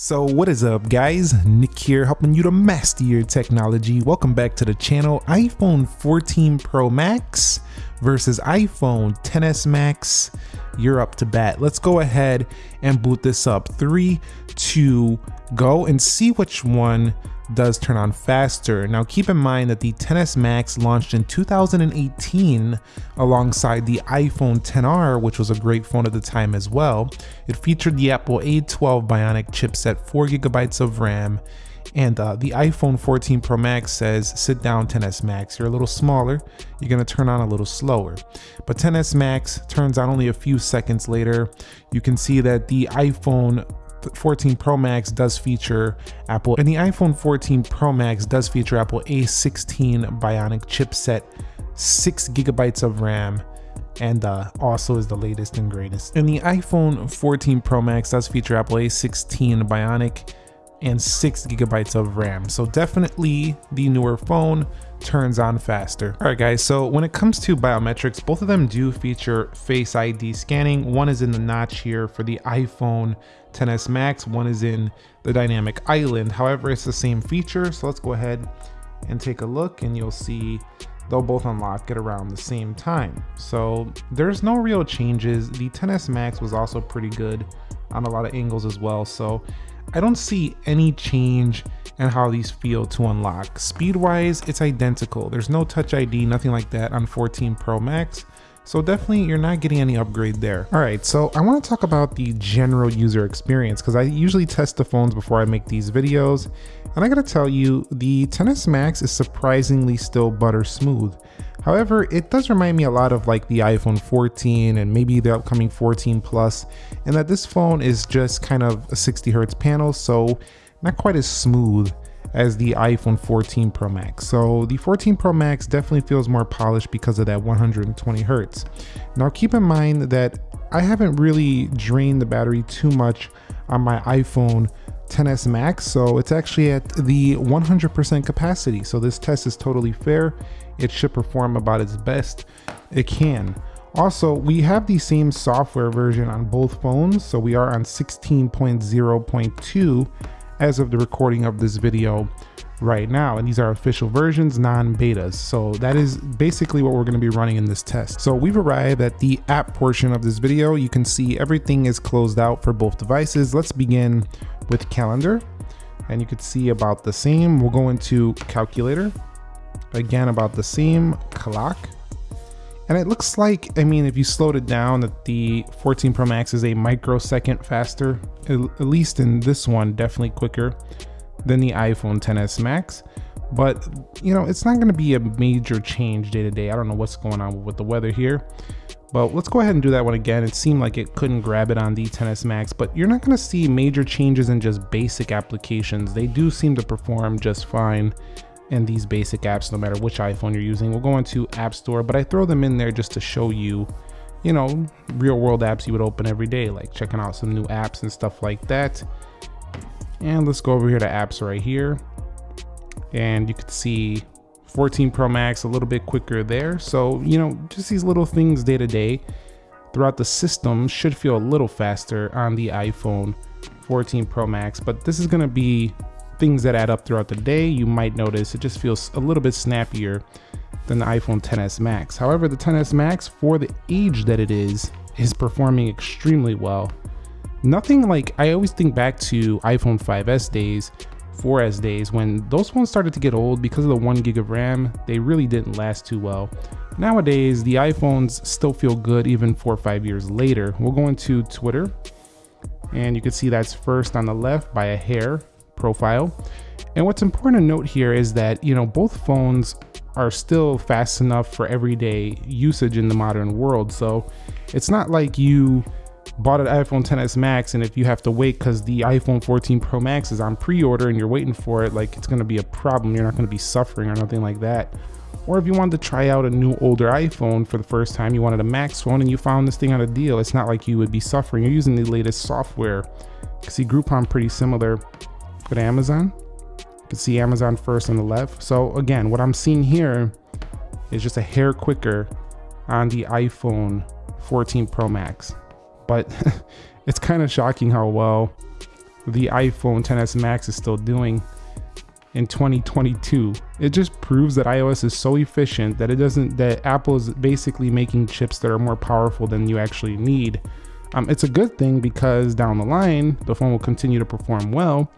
So what is up guys, Nick here helping you to master your technology. Welcome back to the channel. iPhone 14 Pro Max versus iPhone 10s Max. You're up to bat. Let's go ahead and boot this up. Three, two, go and see which one does turn on faster. Now keep in mind that the 10s Max launched in 2018 alongside the iPhone 10R, which was a great phone at the time as well. It featured the Apple A12 Bionic chipset, 4GB of RAM, and uh, the iPhone 14 Pro Max says, sit down 10s Max, you're a little smaller, you're gonna turn on a little slower. But 10s Max turns on only a few seconds later. You can see that the iPhone 14 Pro Max does feature Apple, and the iPhone 14 Pro Max does feature Apple A16 Bionic chipset, six gigabytes of RAM, and uh, also is the latest and greatest. And the iPhone 14 Pro Max does feature Apple A16 Bionic and six gigabytes of RAM. So definitely the newer phone turns on faster. All right guys, so when it comes to biometrics, both of them do feature Face ID scanning. One is in the notch here for the iPhone 10s Max, one is in the dynamic island. However, it's the same feature. So let's go ahead and take a look and you'll see they'll both unlock at around the same time. So there's no real changes. The 10s Max was also pretty good on a lot of angles as well. So I don't see any change in how these feel to unlock. Speed-wise, it's identical. There's no Touch ID, nothing like that on 14 Pro Max. So definitely you're not getting any upgrade there. All right, so I wanna talk about the general user experience because I usually test the phones before I make these videos. And I gotta tell you, the 10s Max is surprisingly still butter smooth. However, it does remind me a lot of like the iPhone 14 and maybe the upcoming 14 Plus, and that this phone is just kind of a 60 hertz panel, so not quite as smooth as the iPhone 14 Pro Max. So the 14 Pro Max definitely feels more polished because of that 120 hertz. Now keep in mind that I haven't really drained the battery too much on my iPhone 10s Max, so it's actually at the 100% capacity. So this test is totally fair. It should perform about its best it can. Also, we have the same software version on both phones, so we are on 16.0.2 as of the recording of this video right now. And these are official versions, non-betas. So that is basically what we're gonna be running in this test. So we've arrived at the app portion of this video. You can see everything is closed out for both devices. Let's begin with calendar. And you can see about the same. We'll go into calculator. Again, about the same clock. And it looks like, I mean, if you slowed it down, that the 14 Pro Max is a microsecond faster, at least in this one, definitely quicker than the iPhone 10s Max. But, you know, it's not going to be a major change day to day. I don't know what's going on with the weather here. But let's go ahead and do that one again. It seemed like it couldn't grab it on the 10s Max, but you're not going to see major changes in just basic applications. They do seem to perform just fine in these basic apps, no matter which iPhone you're using. We'll go into App Store, but I throw them in there just to show you, you know, real world apps you would open every day, like checking out some new apps and stuff like that. And let's go over here to apps right here. And you can see 14 Pro Max a little bit quicker there. So, you know, just these little things day to day throughout the system should feel a little faster on the iPhone 14 Pro Max, but this is going to be things that add up throughout the day. You might notice it just feels a little bit snappier than the iPhone 10s Max. However, the 10s Max for the age that it is, is performing extremely well. Nothing like, I always think back to iPhone 5s days 4S days when those phones started to get old because of the one gig of RAM, they really didn't last too well. Nowadays, the iPhones still feel good even four or five years later. We'll go into Twitter and you can see that's first on the left by a hair profile. And what's important to note here is that, you know, both phones are still fast enough for everyday usage in the modern world. So it's not like you bought an iPhone 10s Max and if you have to wait because the iPhone 14 Pro Max is on pre-order and you're waiting for it, like it's gonna be a problem. You're not gonna be suffering or nothing like that. Or if you wanted to try out a new older iPhone for the first time, you wanted a Max phone and you found this thing on a deal, it's not like you would be suffering. You're using the latest software. See Groupon pretty similar with Amazon. You can see Amazon first on the left. So again, what I'm seeing here is just a hair quicker on the iPhone 14 Pro Max but it's kind of shocking how well the iPhone 10s Max is still doing in 2022. It just proves that iOS is so efficient that it doesn't that Apple is basically making chips that are more powerful than you actually need. Um, it's a good thing because down the line the phone will continue to perform well.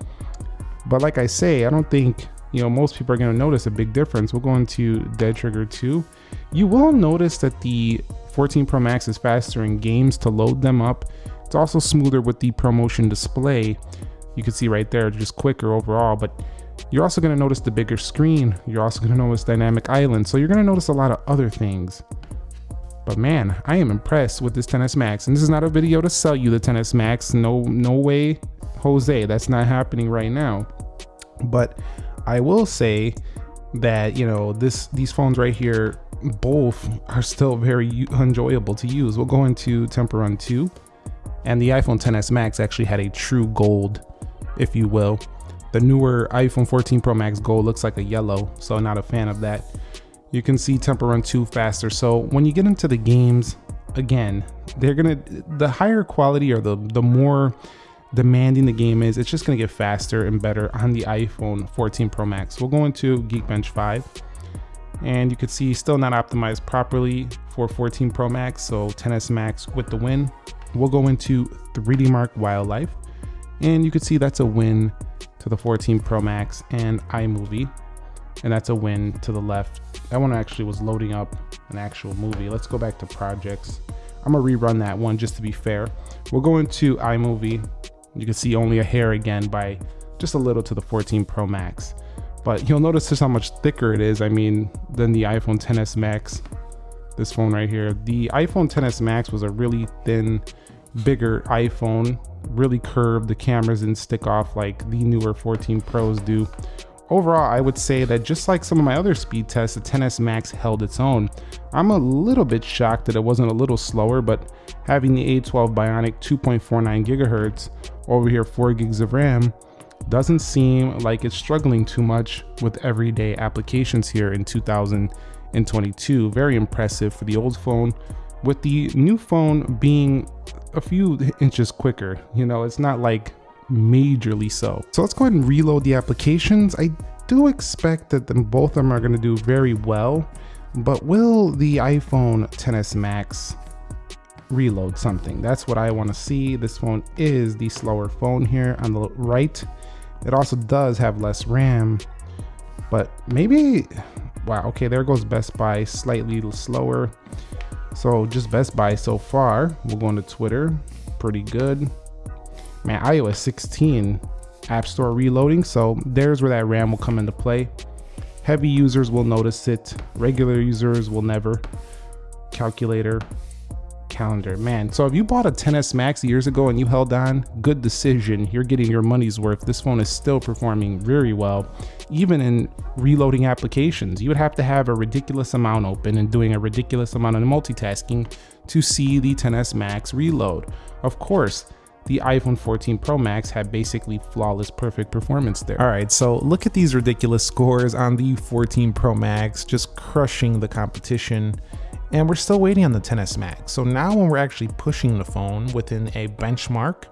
But like I say, I don't think you know most people are going to notice a big difference. We'll go into Dead Trigger 2. You will notice that the 14 Pro Max is faster in games to load them up. It's also smoother with the ProMotion display. You can see right there, just quicker overall, but you're also gonna notice the bigger screen. You're also gonna notice dynamic island. So you're gonna notice a lot of other things. But man, I am impressed with this 10s Max. And this is not a video to sell you the 10s Max. No, no way, Jose, that's not happening right now. But I will say that, you know, this these phones right here, both are still very enjoyable to use. We'll go into Temple Run 2. And the iPhone 10s Max actually had a true gold, if you will. The newer iPhone 14 Pro Max Gold looks like a yellow, so not a fan of that. You can see Temple Run 2 faster. So when you get into the games, again, they're gonna the higher quality or the the more demanding the game is, it's just gonna get faster and better on the iPhone 14 Pro Max. We'll go into Geekbench 5 and you can see still not optimized properly for 14 Pro Max, so 10s Max with the win. We'll go into 3D Mark Wildlife and you can see that's a win to the 14 Pro Max and iMovie. And that's a win to the left. That one actually was loading up an actual movie. Let's go back to projects. I'm gonna rerun that one just to be fair. We'll go into iMovie. You can see only a hair again by just a little to the 14 Pro Max. But you'll notice just how much thicker it is. I mean, than the iPhone 10s Max. This phone right here. The iPhone 10s Max was a really thin, bigger iPhone really curved. The cameras didn't stick off like the newer 14 Pros do. Overall, I would say that just like some of my other speed tests, the 10s Max held its own. I'm a little bit shocked that it wasn't a little slower, but having the A12 Bionic 2.49 gigahertz over here 4 gigs of RAM doesn't seem like it's struggling too much with everyday applications here in 2022. Very impressive for the old phone, with the new phone being a few inches quicker. You know, it's not like majorly so. So let's go ahead and reload the applications. I do expect that them, both of them are going to do very well, but will the iPhone 10s Max reload something? That's what I want to see. This phone is the slower phone here on the right. It also does have less RAM, but maybe, wow, okay, there goes Best Buy, slightly slower. So just Best Buy so far. We'll go into Twitter. Pretty good. Man, iOS 16 App Store reloading. So there's where that RAM will come into play. Heavy users will notice it. Regular users will never. Calculator, calendar. Man, so if you bought a 10s Max years ago and you held on, good decision. You're getting your money's worth. This phone is still performing very well, even in reloading applications. You would have to have a ridiculous amount open and doing a ridiculous amount of multitasking to see the 10s Max reload. Of course, the iPhone 14 Pro Max had basically flawless perfect performance there. All right, so look at these ridiculous scores on the 14 Pro Max, just crushing the competition and we're still waiting on the 10s Max. So now when we're actually pushing the phone within a benchmark,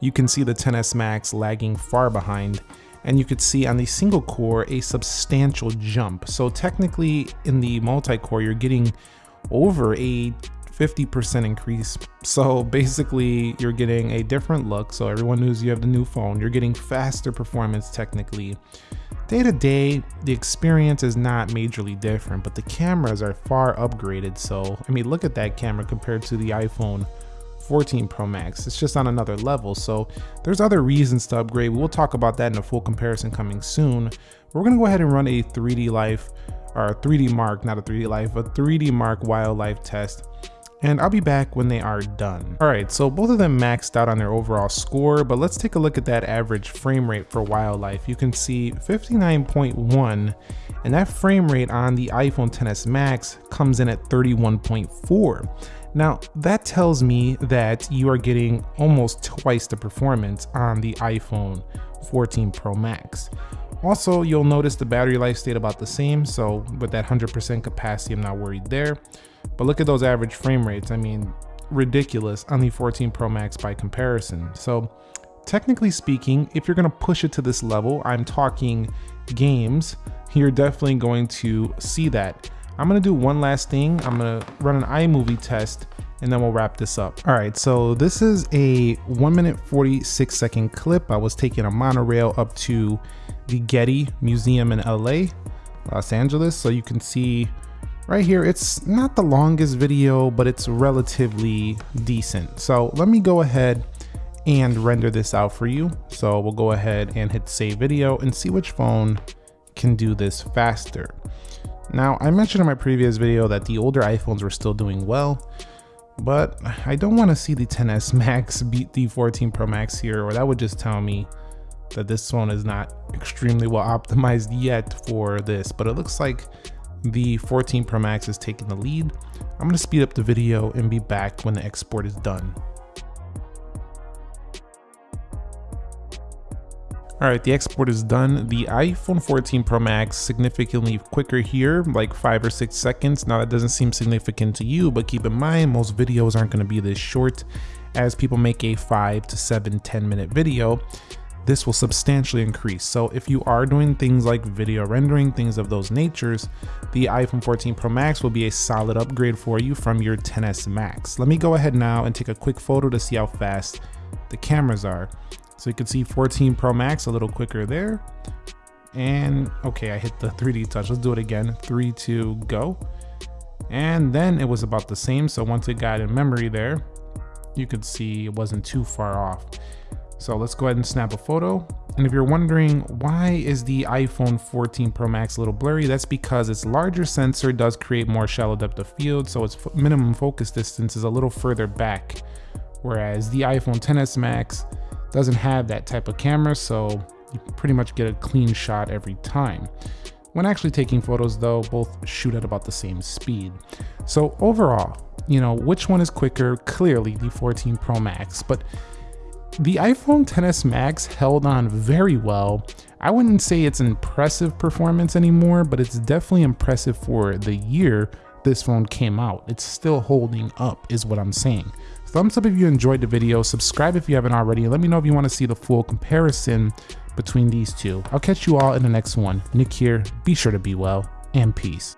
you can see the 10s Max lagging far behind and you could see on the single core a substantial jump. So technically in the multi-core, you're getting over a 50% increase. So basically you're getting a different look. So everyone knows you have the new phone. You're getting faster performance technically. Day to day, the experience is not majorly different, but the cameras are far upgraded. So, I mean, look at that camera compared to the iPhone 14 Pro Max. It's just on another level. So there's other reasons to upgrade. We'll talk about that in a full comparison coming soon. We're gonna go ahead and run a 3D Life, or a 3D Mark, not a 3D Life, a 3D Mark wildlife test and I'll be back when they are done. All right, so both of them maxed out on their overall score, but let's take a look at that average frame rate for wildlife. You can see 59.1, and that frame rate on the iPhone XS Max comes in at 31.4. Now, that tells me that you are getting almost twice the performance on the iPhone 14 Pro Max. Also, you'll notice the battery life stayed about the same, so with that 100% capacity, I'm not worried there. But look at those average frame rates. I mean, ridiculous on the 14 Pro Max by comparison. So technically speaking, if you're gonna push it to this level, I'm talking games, you're definitely going to see that. I'm gonna do one last thing. I'm gonna run an iMovie test and then we'll wrap this up. All right, so this is a one minute 46 second clip. I was taking a monorail up to the Getty Museum in LA, Los Angeles. So you can see right here, it's not the longest video, but it's relatively decent. So let me go ahead and render this out for you. So we'll go ahead and hit save video and see which phone can do this faster. Now, I mentioned in my previous video that the older iPhones were still doing well, but I don't want to see the 10s Max beat the 14 Pro Max here, or that would just tell me that this phone is not extremely well optimized yet for this, but it looks like the 14 Pro Max is taking the lead. I'm going to speed up the video and be back when the export is done. All right, the export is done. The iPhone 14 Pro Max significantly quicker here, like five or six seconds. Now that doesn't seem significant to you, but keep in mind, most videos aren't gonna be this short as people make a five to seven, 10 minute video this will substantially increase. So if you are doing things like video rendering, things of those natures, the iPhone 14 Pro Max will be a solid upgrade for you from your 10s Max. Let me go ahead now and take a quick photo to see how fast the cameras are. So you can see 14 Pro Max a little quicker there. And okay, I hit the 3D touch. Let's do it again. Three, two, go. And then it was about the same. So once it got in memory there, you could see it wasn't too far off. So let's go ahead and snap a photo. And if you're wondering why is the iPhone 14 Pro Max a little blurry, that's because its larger sensor does create more shallow depth of field, so its minimum focus distance is a little further back. Whereas the iPhone 10s Max doesn't have that type of camera, so you pretty much get a clean shot every time. When actually taking photos though, both shoot at about the same speed. So overall, you know, which one is quicker? Clearly the 14 Pro Max, but the iPhone 10s Max held on very well. I wouldn't say it's impressive performance anymore, but it's definitely impressive for the year this phone came out. It's still holding up is what I'm saying. Thumbs up if you enjoyed the video, subscribe if you haven't already, let me know if you want to see the full comparison between these two. I'll catch you all in the next one. Nick here, be sure to be well, and peace.